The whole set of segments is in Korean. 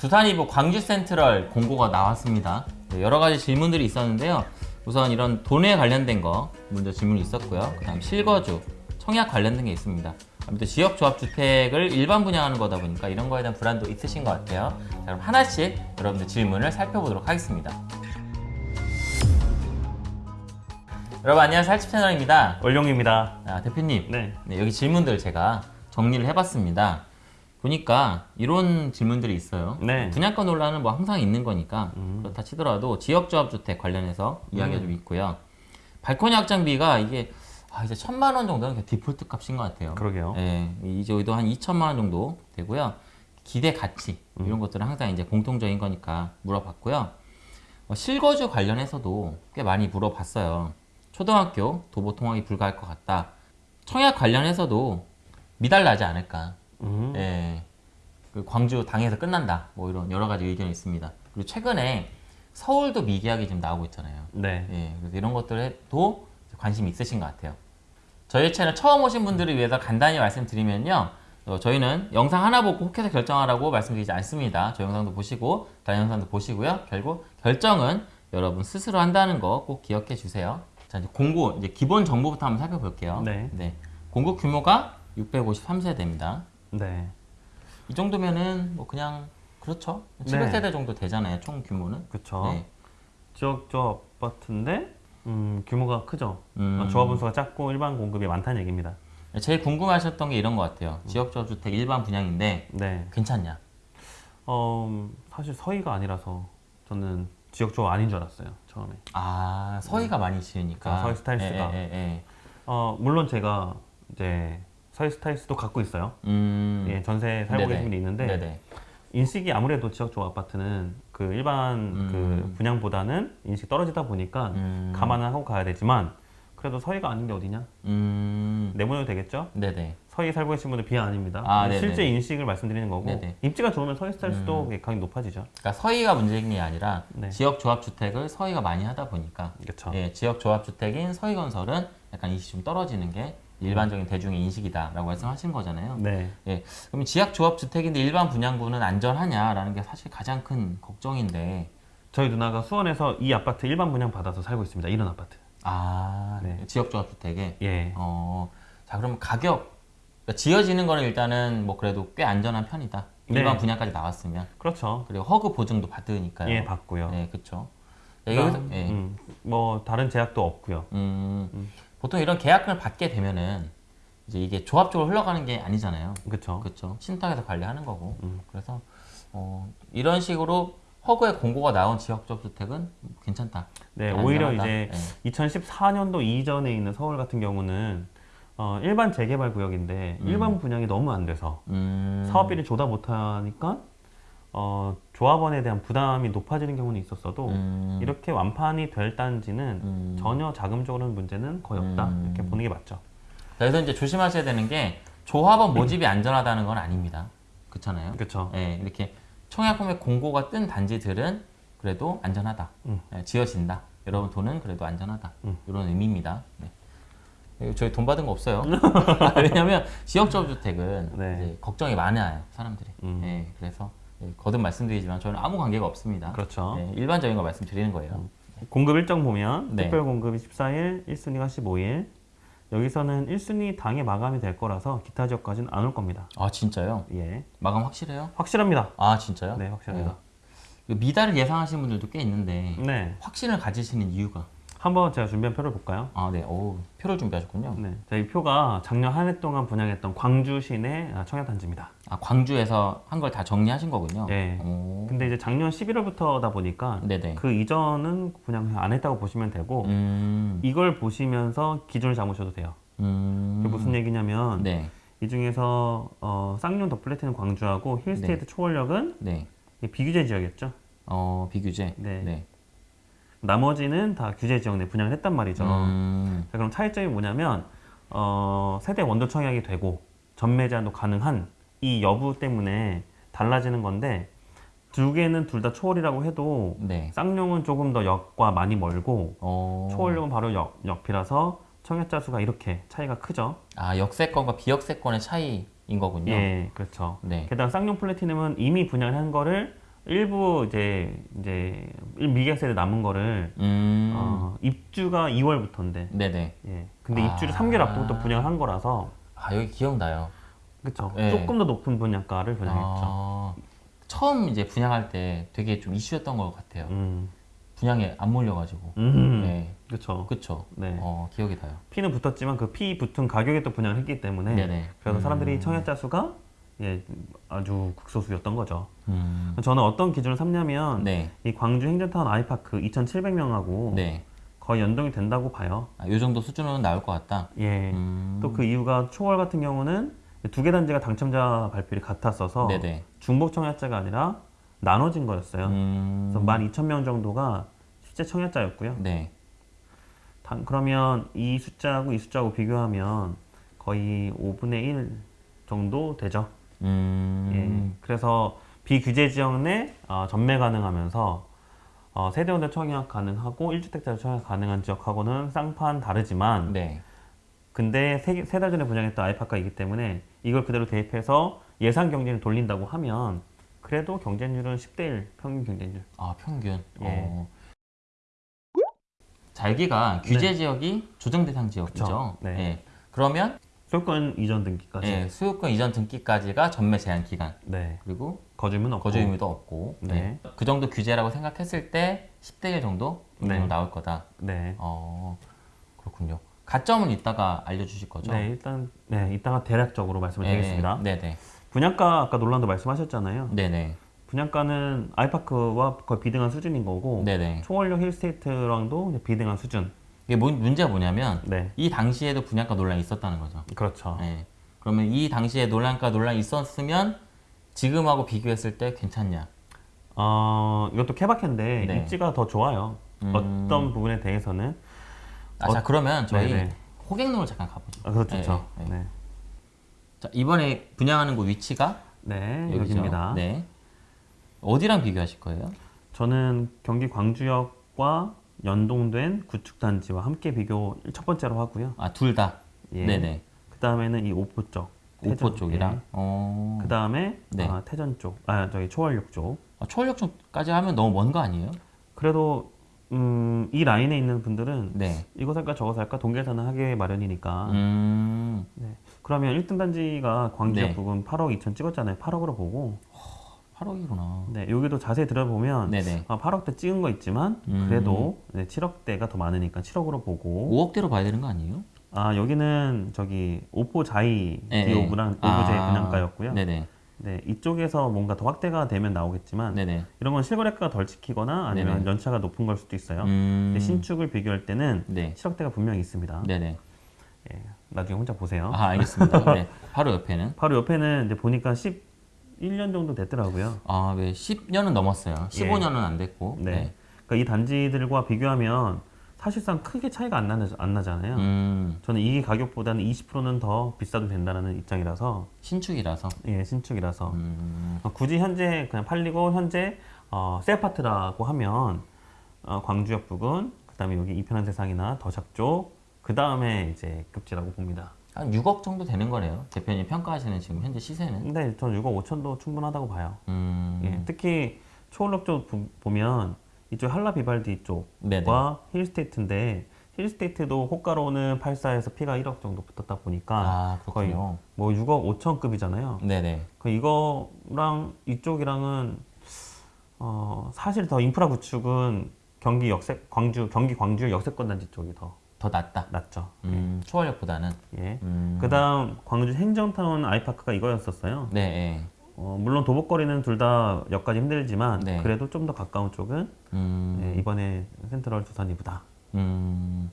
두산이브 광주 센트럴 공고가 나왔습니다. 네, 여러 가지 질문들이 있었는데요. 우선 이런 돈에 관련된 거 먼저 질문이 있었고요. 그 다음 실거주, 청약 관련된 게 있습니다. 아무튼 지역 조합 주택을 일반 분양하는 거다 보니까 이런 거에 대한 불안도 있으신 것 같아요. 자, 그럼 하나씩 여러분들 질문을 살펴보도록 하겠습니다. 여러분 안녕하세요 살집 채널입니다. 월룡입니다. 아, 대표님 네. 네, 여기 질문들 제가 정리를 해봤습니다. 보니까 이런 질문들이 있어요. 네. 분양가 논란은 뭐 항상 있는 거니까 음. 그렇다 치더라도 지역조합주택 관련해서 이야기가 좀 있고요. 발코니 확장비가 이게 아, 이제 천만 원 정도는 디폴트 값인 것 같아요. 그러게요. 예, 이제 여기도 한 2천만 원 정도 되고요. 기대 가치 음. 이런 것들은 항상 이제 공통적인 거니까 물어봤고요. 어, 실거주 관련해서도 꽤 많이 물어봤어요. 초등학교 도보 통학이 불가할 것 같다. 청약 관련해서도 미달나지 않을까. 음. 예. 그 광주 당에서 끝난다. 뭐 이런 여러 가지 의견이 있습니다. 그리고 최근에 서울도 미계약이 좀 나오고 있잖아요. 네. 예, 그래서 이런 것들에도 관심이 있으신 것 같아요. 저희 채널 처음 오신 분들을 위해서 간단히 말씀드리면요. 어, 저희는 영상 하나 보고 혹해서 결정하라고 말씀드리지 않습니다. 저 영상도 보시고 다른 영상도 보시고요. 결국 결정은 여러분 스스로 한다는 거 꼭 기억해 주세요. 자, 이제 공고 이제 기본 정보부터 한번 살펴볼게요. 네. 공고 규모가 653세대입니다. 네. 이 정도면은 뭐 그냥 그렇죠. 네. 700세대 정도 되잖아요. 총 규모는. 그쵸. 네. 지역 조합 아파트인데 음, 규모가 크죠. 음. 어, 조합원 수가 작고 일반 공급이 많다는 얘기입니다. 제일 궁금하셨던 게 이런 것 같아요. 지역주택 일반 분양인데 네. 괜찮냐? 어, 음, 사실 서희가 아니라서 저는 지역 조합 아닌 줄 알았어요. 처음에. 아 서희가 많이 지으니까 아, 서희 스타힐스가. 예, 예, 예. 어, 물론 제가 이제 스타힐스도 갖고 있어요. 음. 예, 전세 살고. 계신 분이 있는데 네네. 인식이 아무래도 지역 조합 아파트는 그 일반 음. 그 분양보다는 인식 떨어지다 보니까 음. 감안을 하고 가야 되지만 그래도 서희가 아닌 게 어디냐? 음. 내보내도 되겠죠? 네네. 서희 살고 계신 분들 비하 아닙니다. 아. 실제 인식을 말씀드리는 거고 네네. 음. 입지가 좋으면 서희 스타힐스도 가격이 높아지죠. 그러니까 서희가 문제인 게 아니라 네. 지역 조합주택을 서희가 많이 하다 보니까 그렇죠. 예, 지역 조합주택인 서희건설은 약간 인식이 좀 떨어지는 게 일반적인 대중의 인식이다라고 말씀하신 거잖아요. 네. 예, 그럼 지역 조합 주택인데 일반 분양구는 안전하냐라는 게 사실 가장 큰 걱정인데 저희 누나가 수원에서 이 아파트 일반 분양 받아서 살고 있습니다. 이런 아파트. 아 네. 지역 조합 주택에 예. 어, 자 그럼 가격 그러니까 지어지는 거는 일단은 뭐 그래도 꽤 안전한 편이다. 네. 일반 분양까지 나왔으면 그렇죠. 그리고 허그 보증도 받으니까요. 예, 받고요. 네, 그렇죠. 여기서 예. 음, 뭐 다른 제약도 없고요. 음, 보통 이런 계약금을 받게 되면은 이제 이게 조합적으로 흘러가는 게 아니잖아요. 그렇죠. 그렇죠. 신탁에서 관리하는 거고. 음. 그래서 어, 이런 식으로 허그의 공고가 나온 지역적 주택은 괜찮다. 네, 오히려 안전하다. 이제 네. 2014년도 이전에 있는 서울 같은 경우는 어, 일반 재개발 구역인데 일반 분양이 너무 안 돼서 음, 사업비를 조다 못하니까 어, 조합원에 대한 부담이 높아지는 경우는 있었어도 음, 이렇게 완판이 될 단지는 음. 전혀 자금적으로는 문제는 거의 없다 음. 이렇게 보는 게 맞죠. 그래서 이제 조심하셔야 되는 게 조합원 모집이 안전하다는 건 아닙니다. 그렇잖아요. 그렇죠. 예, 이렇게 청약금의 공고가 뜬 단지들은 그래도 안전하다. 음. 예, 지어진다. 여러분 돈은 그래도 안전하다. 음. 이런 의미입니다. 네. 예, 저희 돈 받은 거 없어요. 왜냐하면 지역주택은 네. 걱정이 많아요 사람들이. 음. 예, 그래서 예, 거듭 말씀드리지만 저는 아무 관계가 없습니다. 그렇죠. 예, 일반적인 거 말씀드리는 거예요. 공급 일정 보면 네. 특별 공급이 14일, 1순위가 15일. 여기서는 1순위 당에 마감이 될 거라서 기타 지역까지는 안 올 겁니다. 아 진짜요? 예. 마감 확실해요? 확실합니다. 아 진짜요? 네, 확실합니다. 그 미달을 예상하시는 분들도 꽤 있는데 네. 확신을 가지시는 이유가 한번 제가 준비한 표를 볼까요? 아 네, 오 표를 준비하셨군요. 네. 자, 이 표가 작년 한 해 동안 분양했던 광주 시내 아, 청약단지입니다. 아 광주에서 한 걸 다 정리하신 거군요. 예. 오. 근데 이제 작년 11월부터다 보니까 네네. 그 이전은 분양 안 했다고 보시면 되고 음. 이걸 보시면서 기준을 잡으셔도 돼요. 음. 그게 무슨 얘기냐면 네. 이 중에서 어, 쌍용 더 플래티넘 광주하고 힐스테이트 초월역은 네. 이게 비규제 지역이었죠. 어 비규제. 네. 네. 나머지는 다 규제 지역 내 분양을 했단 말이죠. 음. 자, 그럼 차이점이 뭐냐면 어, 세대원도 청약이 되고 전매 제한도 가능한 이 여부 때문에 달라지는 건데 두 개는 둘 다 초월이라고 해도 네. 쌍용은 조금 더 역과 많이 멀고 어. 초월역은 바로 역, 역 앞이라서 청약자 수가 이렇게 차이가 크죠. 아 역세권과 비역세권의 차이인 거군요. 예, 그렇죠. 네. 게다가 쌍용 플래티넘은 이미 분양을 한 거를 일부 이제 이제 미계약 세대 남은 거를 음. 어, 입주가 2월부터인데 네네. 예. 근데 아. 입주를 3개월 앞부터 분양을 한 거라서 아 여기 기억나요. 그쵸 예. 조금 더 높은 분양가를 분양했죠. 아, 처음 이제 분양할 때 되게 좀 이슈였던 것 같아요. 음, 분양에 안 몰려가지고. 음, 네. 그쵸. 그쵸. 네. 어, 기억이 나요. 피는 붙었지만 그 피 붙은 가격에 또 분양을 했기 때문에 네네. 그래서 사람들이 음. 청약자 수가 예, 아주 극소수였던 거죠. 음. 저는 어떤 기준을 삼냐면 네. 이 광주 행정타운 아이파크 2,700명하고 네. 거의 연동이 된다고 봐요. 아, 요 정도 수준은 나올 것 같다. 예. 음. 또그 이유가 초월 같은 경우는 두 개 단지가 당첨자 발표율이 같았어서 네네. 중복 청약자가 아니라 나눠진 거였어요. 음. 그래서 12,000명 정도가 실제 청약자였고요. 네. 단- 그러면 이 숫자하고 이 숫자하고 비교하면 거의 5분의 1 정도 되죠. 음. 예. 그래서 비규제 지역 내 어, 전매 가능하면서 어, 세대원대 청약 가능하고 1주택자로 청약 가능한 지역하고는 쌍판 다르지만 네. 근데 세 달 전에 분양했던 아이파크이기 때문에 이걸 그대로 대입해서 예상 경쟁을 돌린다고 하면 그래도 경쟁률은 10대 1 평균 경쟁률. 아 평균. 예. 어. 자 여기가 규제 지역이 조정 대상 지역이죠. 네. 예. 그러면 소유권 이전 등기까지. 예, 수요권 이전 등기까지가 전매 제한 기간 네. 그리고 거주민 없고. 거주 의무도 없고 네. 네. 그 정도 규제라고 생각했을 때 10대 1 정도 네. 나올 거다. 네. 어 그렇군요. 가점은 이따가 알려주실 거죠? 네, 일단 네, 이따가 대략적으로 말씀을 예, 드리겠습니다. 네네. 분양가 아까 논란도 말씀하셨잖아요. 네네. 분양가는 아이파크와 거의 비등한 수준인 거고 네네. 초월역 힐스테이트랑도 비등한 수준. 이게 뭐, 문제가 뭐냐면 네, 이 당시에도 분양가 논란이 있었다는 거죠. 그렇죠. 네. 그러면 이 당시에 논란가 논란이 있었으면 지금하고 비교했을 때 괜찮냐? 어, 이것도 케바케인데 네. 입지가 더 좋아요. 음. 어떤 부분에 대해서는 아, 자 그러면 저희 네네. 호객론을 잠깐 가보죠. 아, 그렇죠. 네, 그렇죠. 네. 네, 자 이번에 분양하는 곳 위치가 네, 여기죠. 여기입니다. 네. 어디랑 비교하실 거예요? 저는 경기 광주역과 연동된 구축 단지와 함께 비교 첫 번째로 하고요. 아 둘 다. 예. 네네. 그 다음에는 이 오포 쪽. 오포 태전, 쪽이랑. 어. 그 다음에 네. 아, 태전 쪽, 아 저기 초월역 쪽. 아, 초월역까지 하면 너무 먼 거 아니에요? 그래도 음, 이 라인에 있는 분들은 네. 이거 살까 저거 살까 동계산을 하게 마련이니까. 음. 그러면 1등 단지가 광주역 네. 부분 8억 2천 찍었잖아요. 8억으로 보고. 8억이구나. 네, 여기도 자세히 들어보면 네네. 아, 8억대 찍은 거 있지만 음. 그래도 네, 7억대가 더 많으니까 7억으로 보고. 5억대로 봐야 되는 거 아니에요? 아 여기는 저기 오포 자이 네, 디오브랑 네. 오브제 아, 분양가였고요. 네네. 네, 이쪽에서 뭔가 더 확대가 되면 나오겠지만 네네. 이런 건 실거래가가 덜 찍히거나 아니면 네네. 연차가 높은 걸 수도 있어요. 음. 신축을 비교할 때는 네. 7억대가 분명히 있습니다. 네네. 예, 나중에 혼자 보세요. 아 알겠습니다. 네. 바로 옆에는 바로 옆에는 이제 보니까 11년 정도 됐더라고요. 아, 네. 10년은 넘었어요. 15년은 안 됐고. 네. 네. 그러니까 이 단지들과 비교하면 사실상 크게 차이가 안, 나, 안 나잖아요. 음, 저는 이 가격보다는 20%는 더 비싸도 된다는 입장이라서 신축이라서. 예, 신축이라서 음, 어, 굳이 현재 그냥 팔리고 현재 어, 새 아파트라고 하면 어, 광주역 부근 그 다음에 여기 이편한 세상이나 더샵 쪽 그다음에 이제 급지라고 봅니다. 한 6억 정도 되는 거네요. 대표님 평가하시는 지금 현재 시세는. 근데 저는 6억 5천도 충분하다고 봐요. 음, 예, 특히 초월역 쪽 보- 보면 이쪽 한라 비발디. 쪽과 힐스테이트인데 힐스테이트도 호가로는 84에서 P가 1억 정도 붙었다 보니까 아, 거의 그렇군요. 뭐 6억 5천급이잖아요. 네네. 그 이거랑 이쪽이랑은 어, 사실 더 인프라 구축은 경기 역세 광주 경기 광주 역세권 단지 쪽이 더 더 낫다. 낫죠. 음, 초월역보다는. 예. 음, 그다음 광주 행정타운 아이파크가 이거였었어요. 네, 네. 어, 물론 도보거리는 둘 다 역까지 힘들지만 네. 그래도 좀 더 가까운 쪽은 음, 예, 이번에 센트럴 두산이보다. 음.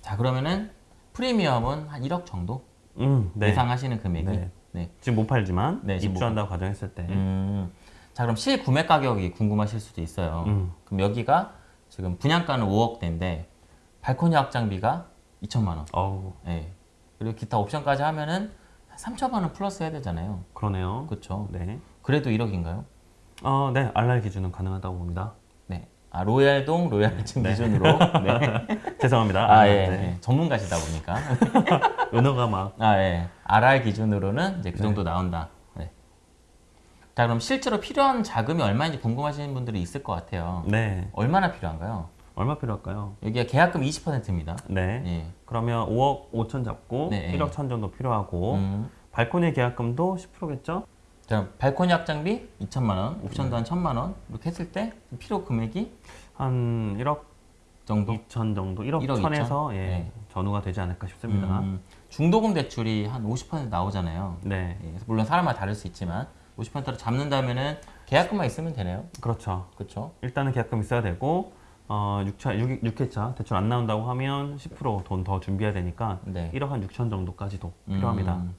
자, 그러면은 프리미엄은 한 1억 정도 음, 네. 예상하시는 금액이. 네. 네. 지금 못 팔지만 네, 입주한다고 가정했을 때. 음, 자, 그럼 실구매 가격이 궁금하실 수도 있어요. 음. 그럼 여기가 지금 분양가는 5억대인데 발코니 확장비가 2천만 원. 어우, 예. 그리고 기타 옵션까지 하면은 3천만 원 플러스 해야 되잖아요. 그러네요. 그렇죠. 네. 그래도 1억인가요? 어, 네. 알랄 기준은 가능하다고 봅니다. 네. 아, 로얄동 로얄층 네. 기준으로. 네. 죄송합니다. 아, 예. 네. 예. 전문가시다 보니까. 은어가 막 아, 예. RR 기준으로는 이제 그 네. 정도 나온다. 네. 자 그럼 실제로 필요한 자금이 얼마인지 궁금하시는 분들이 있을 것 같아요. 네. 얼마나 필요한가요? 얼마 필요할까요? 여기가 계약금 20%입니다. 네. 예. 그러면 5억 5천 잡고 네, 1억 천 정도 필요하고 음. 발코니 계약금도 10%겠죠? 자 발코니 확장비 2천만 원, 옵션도 한 1천만 원 이렇게 했을 때 필요 금액이 한 1억 정도. 2천 정도, 1억, 1억 1천에서 2천? 예, 네. 전후가 되지 않을까 싶습니다. 음, 중도금 대출이 한 50% 나오잖아요. 네, 예, 물론 사람마다 다를 수 있지만 50%를 잡는다면은 계약금만 있으면 되네요. 그렇죠. 그렇죠? 일단은 계약금 있어야 되고 어, 6차, 6, 6회차 대출 안 나온다고 하면 10%돈 더 준비해야 되니까 네. 1억 한 6천 정도까지도 필요합니다. 음,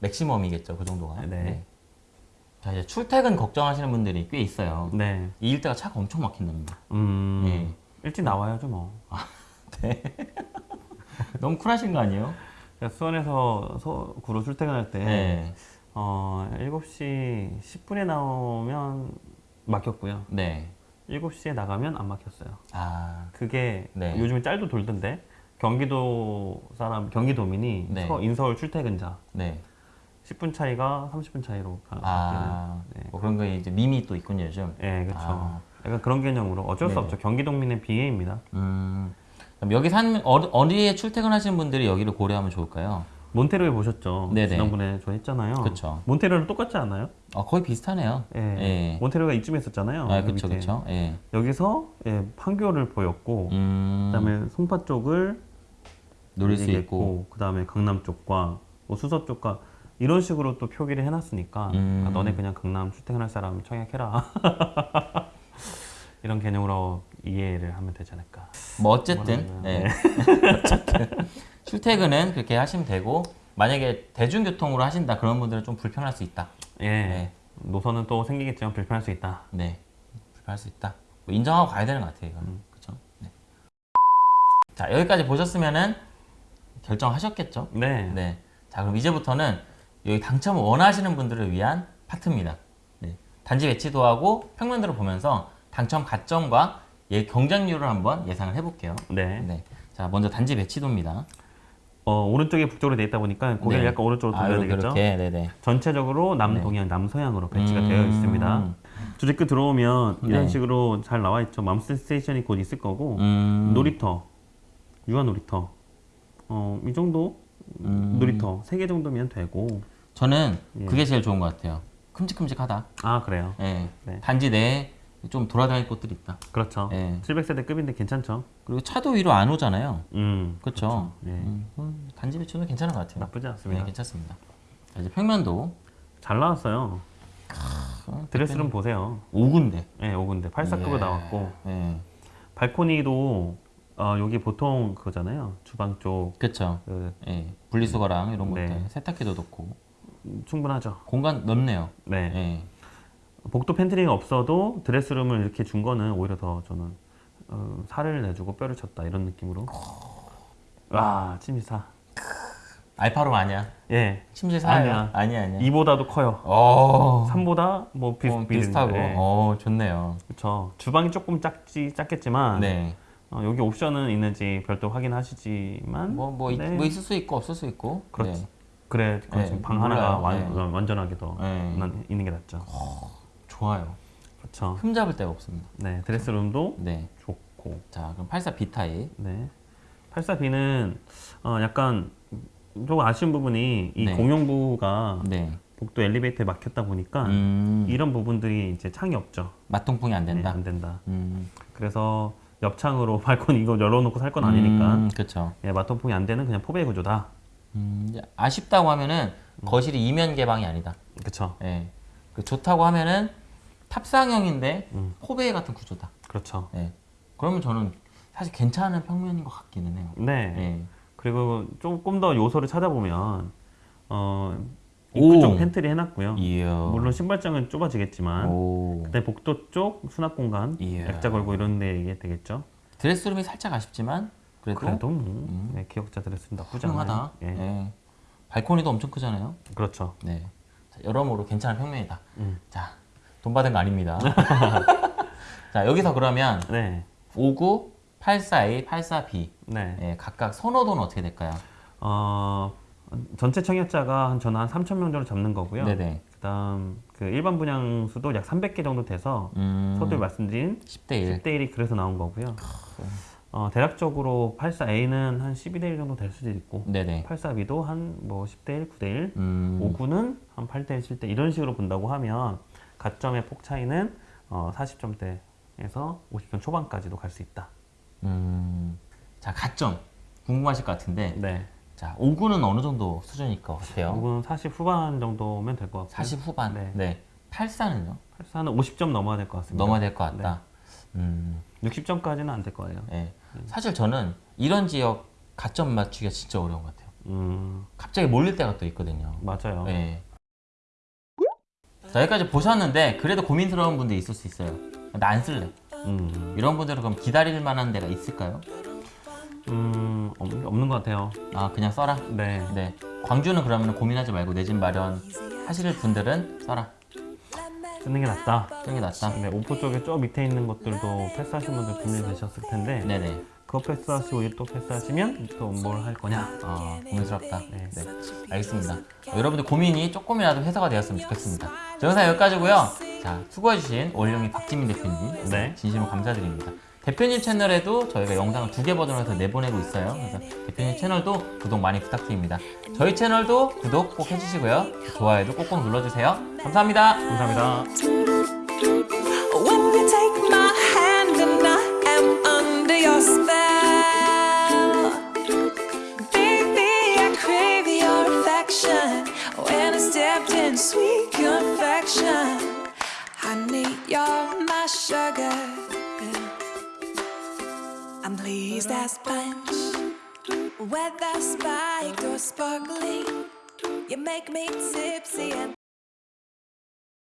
맥시멈이겠죠, 그 정도가. 네. 자 이제 출퇴근 걱정하시는 분들이 꽤 있어요. 네, 이 일대가 차가 엄청 막힌답니다. 음, 예. 일찍 나와야죠 뭐. 너무 쿨하신 거 아니에요? 수원에서 서 구로 출퇴근할 때 네. 어, 7시 10분에 나오면 막혔고요. 네. 7시에 나가면 안 막혔어요. 아, 그게 네. 요즘에 짤도 돌던데 경기도 사람 경기도민이 네. 서- 인서울 출퇴근자 네. 10분 차이가 30분 차이로 가- 바뀌는 아, 네. 뭐 그런 거 이제 밈이 또 있군요, 요즘. 예, 그렇죠. 아. 약간 그런 개념으로 어쩔 수 네네. 없죠. 경기도민의 비애입니다. 음. 여기 산 어디, 어디에 출퇴근하시는 분들이 여기를 고려하면 좋을까요? 몬테르에 보셨죠? 네네. 지난번에 저 했잖아요. 그쵸. 몬테르랑 똑같지 않아요? 어, 거의 비슷하네요. 예. 예. 몬테르가 이쯤에 있었잖아요. 아, 밑에. 그쵸. 예. 여기서 예, 판교를 보였고 음. 그다음에 송파 쪽을 노릴 수 있고. 그다음에 강남 쪽과 뭐 수서 쪽과 이런 식으로 또 표기를 해놨으니까 음. 아, 너네 그냥 강남 출퇴근할 사람 청약해라 이런 개념으로 이해를 하면 되지 않을까 뭐 어쨌든 뭐라고요? 네. 어쨌든 출퇴근은 그렇게 하시면 되고 만약에 대중교통으로 하신다 그런 분들은 좀 불편할 수 있다. 예 네. 노선은 또 생기겠지만 불편할 수 있다 네, 불편할 수 있다. 뭐 인정하고 가야 되는 것 같아요. 이거는 그렇죠. 네. 자 여기까지 보셨으면은 결정하셨겠죠? 네, 네. 자 그럼 이제부터는 여기 당첨을 원하시는 분들을 위한 파트입니다. 네. 단지 배치도 하고 평면도를 보면서 당첨 가점과 예, 경쟁률을 한번 예상을 해볼게요. 네. 네. 자, 먼저 단지 배치도입니다. 어, 오른쪽에 북쪽으로 돼 있다 보니까 고개를 네. 약간 오른쪽으로 돌려야 되겠죠 이렇게, 네네. 전체적으로 남동향 남서향으로 배치가 음. 되어 있습니다 주제 끝 들어오면 이런 네. 식으로 잘 나와 있죠 mom's station이 곧 있을 거고 음, 놀이터, 유아 놀이터, 어, 이 정도 음. 놀이터 세 개 정도면 되고. 저는 예. 그게 제일 좋은 것 같아요. 큼직큼직하다. 아 그래요. 예. 네. 단지 내에 좀 돌아다닐 곳들이 있다. 그렇죠. 예. 700세대급인데 괜찮죠. 그리고 차도 위로 안 오잖아요. 음, 그렇죠. 예. 음, 음, 단지 배치도 괜찮은 것 같아요. 나쁘지 네, 않습니다. 괜찮습니다. 자, 이제 평면도 잘 나왔어요. 드레스룸 보세요. 5군데. 예, 5군데 84급으로 예. 나왔고 예. 발코니도 어, 여기 보통 그거잖아요. 주방 쪽 그렇죠. 그, 예. 분리수거랑 이런 네. 것들. 세탁기도 넣고. 음, 충분하죠. 공간 넓네요. 네. 예. 복도 pantry가 없어도 dress room을 이렇게 준 거는 오히려 더 저는 어, 살을 내주고 뼈를 취했다 이런 느낌으로. 와, 침실 사. alpha room 아니야. 예. 침실 사요. 아니야. 아니야, 아니야. 2보다도 커요. 어. 3보다 뭐 비슷, 어, 비슷하고. 네. 어, 좋네요. 그렇죠. 주방이 조금 작지 작겠지만 네. 어, 여기 옵션은 있는지 별도 확인하시지만 뭐, 뭐, 있- 네. 뭐 있을 수 있고 없을 수 있고. 그렇지. 네. 그래 네, 방. 하나가 완, 네. 완전하게 더 네. 난- 있는 게 낫죠. 좋아요. 그렇죠. 흠 잡을 데가 없습니다. 네 드레스룸도 네. 좋고 자, 그럼 84B 타입. 네 84B는 어, 약간 좀 아쉬운 부분이 이 네. 공용부가 네. 복도 엘리베이터에 막혔다 보니까 음, 이런 부분들이 이제 창이 없죠. 맛동풍이 안 네, 된다. 안 된다. 음, 그래서 옆창으로 발코니 이거 열어놓고 살 건 아니니까 음, 그렇죠. 예, 마통풍이 안 되는 그냥 포베 구조다. 음, 아쉽다고 하면은 음. 거실이 이면 개방이 아니다. 그렇죠. 예. 그 좋다고 하면은 탑상형인데 음. 포베이 같은 구조다. 그렇죠. 예. 그러면 저는 사실 괜찮은 평면인 것 같기는 해요. 네. 예. 그리고 조금 더 요소를 찾아보면 어 오. 입구 쪽 팬트리 해놨고요. 이야. 물론 신발장은 좁아지겠지만 오. 그다음에 복도 쪽 수납 공간 이야. 액자 걸고 이런 데 이게 되겠죠. 드레스룸이 살짝 아쉽지만 그래도, 그래도 뭐 네, 기억자 드레스는 나쁘지 않아요. 예. 예. 발코니도 엄청 크잖아요. 그렇죠. 네. 자, 여러모로 괜찮은 평면이다. 음. 자, 돈 받은 거 아닙니다. 자, 여기서 그러면 네. 59, 84A, 84B 네. 예, 각각 선호도는 어떻게 될까요? 어 전체 청약자가 한 저는 한 3천 명 정도 잡는 거고요. 네네. 그다음 그 일반 분양 수도 약 300개 정도 돼서 음, 서두에 말씀드린 10대 1. 10대 1이 그래서 나온 거고요. 어, 대략적으로 84A는 한 12대 1 정도 될 수도 있고 네네. 84B도 한 뭐 10대 1, 9대 1, 음, 59는 한 8대 1, 7대 이런 식으로 본다고 하면 가점의 폭 차이는 어, 40점대에서 50점 초반까지도 갈 수 있다. 음, 자, 가점. 궁금하실 것 같은데. 네. 자, 5구는 어느 정도 수준일 것 같아요? 이건 40 후반 정도면 될 것 같고 40 후반. 네. 네. 84는요? 84는 50점 넘어야 될 것 같습니다. 넘어야 될 것 같다. 네. 음, 60점까지는 안 될 거예요. 예. 사실 저는 이런 지역 가점 맞추기가 진짜 어려운 것 같아요. 음, 갑자기 몰릴 때가 또 있거든요. 맞아요. 예. 자, 여기까지 보셨는데 그래도 고민스러운 분들이 있을 수 있어요. 나 안 쓸래. 음, 이런 분들은 그럼 기다릴 만한 데가 있을까요? 음, 없, 없는 것 같아요. 아, 그냥 써라. 네. 네. 광주는 그러면 고민하지 말고 내 집 마련 하실 분들은 써라. 쓰는 게 낫다. 쓰는 게 낫다. 네, 오포 쪽에 저 밑에 있는 것들도 패스하신 분들 계셨을 텐데 네네. 그거 패스하시고 이또 패스하시면 또 뭘 할 거냐? 아, 고민스럽다. 네. 네. 알겠습니다. 어, 여러분들 고민이 조금이라도 해소가 되었으면 좋겠습니다. 저 영상 여기까지고요. 자, 수고해주신 올영이 박지민 대표님. 네. 진심으로 감사드립니다. 대표님 채널에도 저희가 영상을 두 개 버전으로 해서 내보내고 있어요. 그래서 대표님 채널도 구독 많이 부탁드립니다. 저희 채널도 구독 꼭 해주시고요. 좋아요도 꼭꼭 눌러주세요. 감사합니다. 감사합니다. You're my sugar. I'm pleased as punch, whether spiked or sparkling. You make me tipsy and